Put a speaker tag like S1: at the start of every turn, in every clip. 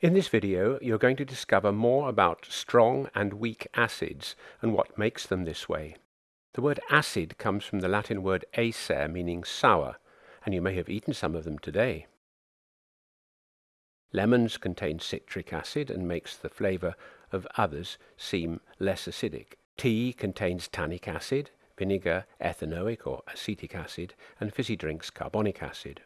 S1: In this video, you're going to discover more about strong and weak acids and what makes them this way. The word acid comes from the Latin word acer, meaning sour, and you may have eaten some of them today. Lemons contain citric acid and makes the flavour of others seem less acidic. Tea contains tannic acid, vinegar ethanoic or acetic acid, and fizzy drinks carbonic acid.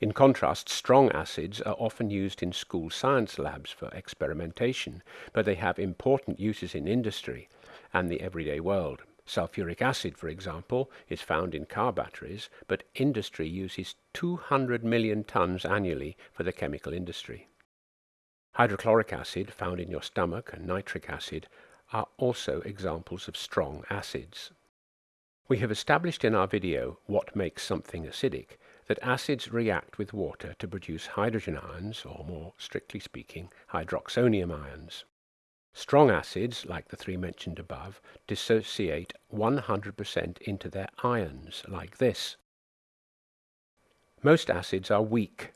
S1: In contrast, strong acids are often used in school science labs for experimentation, but they have important uses in industry and the everyday world. Sulfuric acid, for example, is found in car batteries, but industry uses 200 million tons annually for the chemical industry. Hydrochloric acid, found in your stomach, and nitric acid are also examples of strong acids. We have established in our video what makes something acidic, that acids react with water to produce hydrogen ions, or more strictly speaking, hydroxonium ions. Strong acids, like the three mentioned above, dissociate 100% into their ions, like this. Most acids are weak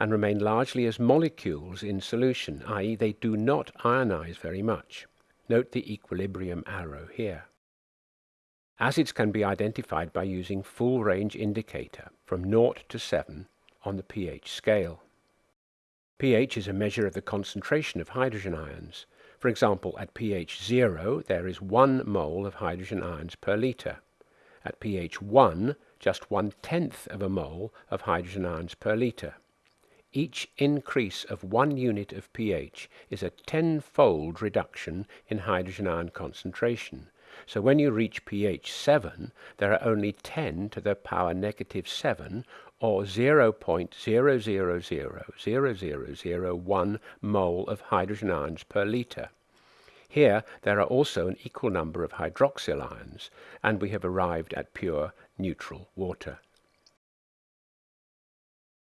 S1: and remain largely as molecules in solution, i.e. they do not ionize very much. Note the equilibrium arrow here. Acids can be identified by using full range indicator from 0 to 7 on the pH scale. pH is a measure of the concentration of hydrogen ions. For example, at pH 0 there is 1 mole of hydrogen ions per litre. At pH 1, just one-tenth of a mole of hydrogen ions per litre. Each increase of one unit of pH is a tenfold reduction in hydrogen ion concentration, so when you reach pH 7, there are only 10 to the power negative 7, or 0.0000001 mole of hydrogen ions per litre. Here there are also an equal number of hydroxyl ions, and we have arrived at pure neutral water.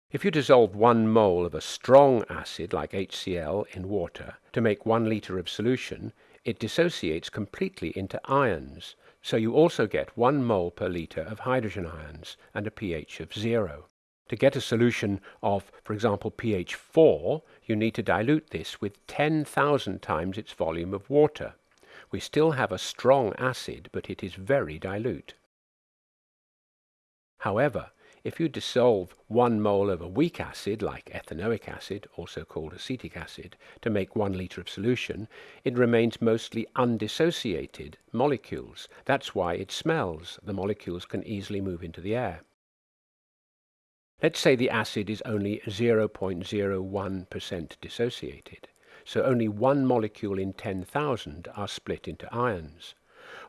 S1: If you dissolve one mole of a strong acid like HCl in water to make one litre of solution, it dissociates completely into ions, so you also get 1 mole per litre of hydrogen ions and a pH of 0. To get a solution of, for example, pH 4, you need to dilute this with 10,000 times its volume of water. We still have a strong acid, but it is very dilute. However, if you dissolve one mole of a weak acid, like ethanoic acid, also called acetic acid, to make one liter of solution, it remains mostly undissociated molecules. That's why it smells. The molecules can easily move into the air. Let's say the acid is only 0.01% dissociated, so only one molecule in 10,000 are split into ions.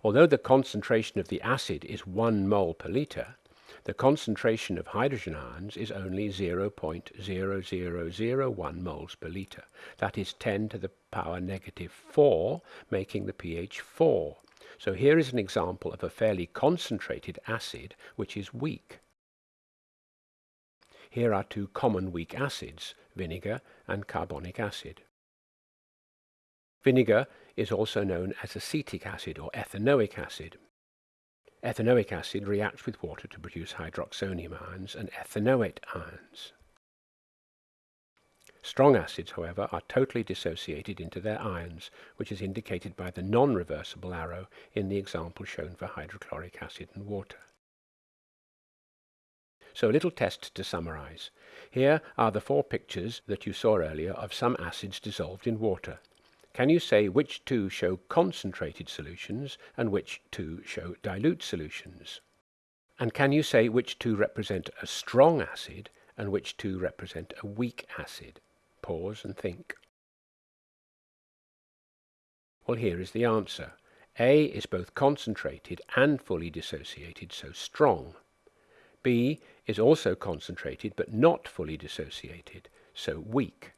S1: Although the concentration of the acid is 1 mole per liter, the concentration of hydrogen ions is only 0.0001 moles per litre. That is 10 to the power negative 4, making the pH 4. So here is an example of a fairly concentrated acid which is weak. Here are two common weak acids, vinegar and carbonic acid. Vinegar is also known as acetic acid or ethanoic acid. Ethanoic acid reacts with water to produce hydroxonium ions and ethanoate ions. Strong acids, however, are totally dissociated into their ions, which is indicated by the non-reversible arrow in the example shown for hydrochloric acid and water. So a little test to summarize. Here are the four pictures that you saw earlier of some acids dissolved in water. Can you say which two show concentrated solutions and which two show dilute solutions? And can you say which two represent a strong acid and which two represent a weak acid? Pause and think. Well, here is the answer. A is both concentrated and fully dissociated, so strong. B is also concentrated but not fully dissociated, so weak.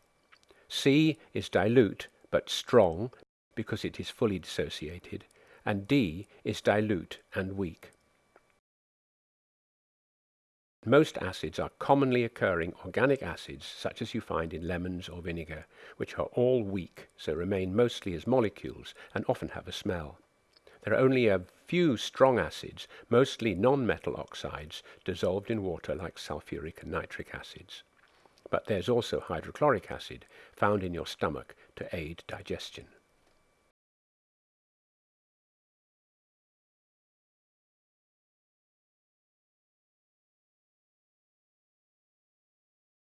S1: C is dilute but strong because it is fully dissociated, and D is dilute and weak. Most acids are commonly occurring organic acids such as you find in lemons or vinegar, which are all weak, so remain mostly as molecules and often have a smell. There are only a few strong acids, mostly non-metal oxides, dissolved in water like sulfuric and nitric acids. But there's also hydrochloric acid found in your stomach to aid digestion.